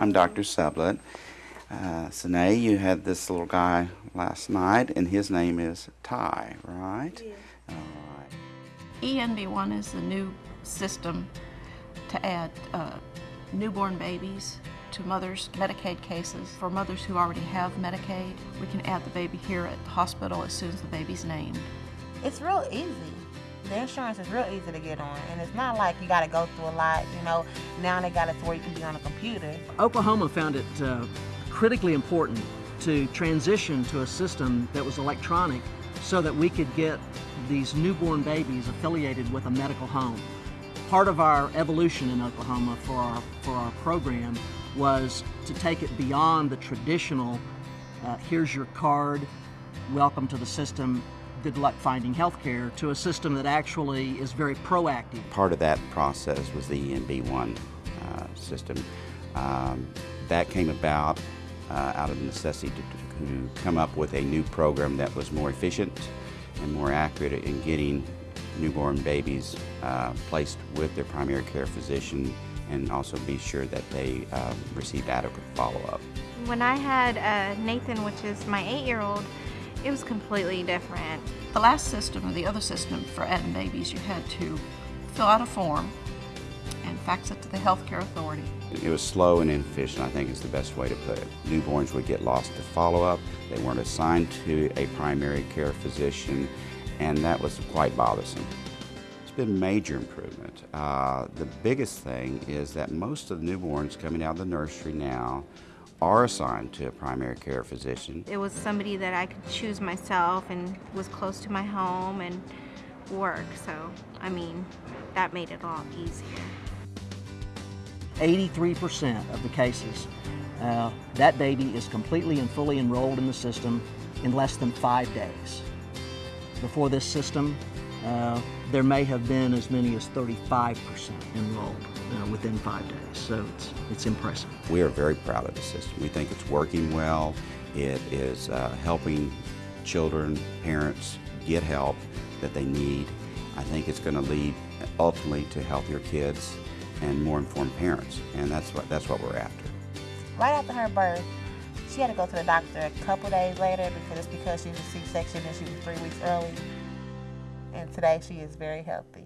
Hi, I'm Dr. Sublett. Uh, Sine, you had this little guy last night, and his name is Ty, right? All right. ENB1 is the new system to add uh, newborn babies to mothers' Medicaid cases. For mothers who already have Medicaid, we can add the baby here at the hospital as soon as the baby's named. It's real easy. The insurance is real easy to get on, and it's not like you got to go through a lot. You know, now they got it to where you can be on a computer. Oklahoma found it uh, critically important to transition to a system that was electronic so that we could get these newborn babies affiliated with a medical home. Part of our evolution in Oklahoma for our, for our program was to take it beyond the traditional, uh, here's your card, welcome to the system, good luck finding health care, to a system that actually is very proactive. Part of that process was the ENB1 uh, system. Um, that came about uh, out of necessity to, to come up with a new program that was more efficient and more accurate in getting newborn babies uh, placed with their primary care physician and also be sure that they um, received adequate follow-up. When I had uh, Nathan, which is my eight-year-old, it was completely different. The last system, or the other system for adding babies, you had to fill out a form and fax it to the healthcare authority. It was slow and inefficient, I think is the best way to put it. Newborns would get lost to follow-up, they weren't assigned to a primary care physician, and that was quite bothersome. It's been major improvement. Uh, the biggest thing is that most of the newborns coming out of the nursery now are assigned to a primary care physician. It was somebody that I could choose myself and was close to my home and work, so I mean, that made it a lot easier. 83% of the cases, uh, that baby is completely and fully enrolled in the system in less than five days. Before this system, uh, there may have been as many as 35% enrolled uh, within five days. So it's, it's impressive. We are very proud of the system. We think it's working well. It is uh, helping children, parents get help that they need. I think it's going to lead ultimately to healthier kids and more informed parents, and that's what that's what we're after. Right after her birth, she had to go to the doctor a couple days later because it's because she was a C-section and she was three weeks early. And today she is very healthy.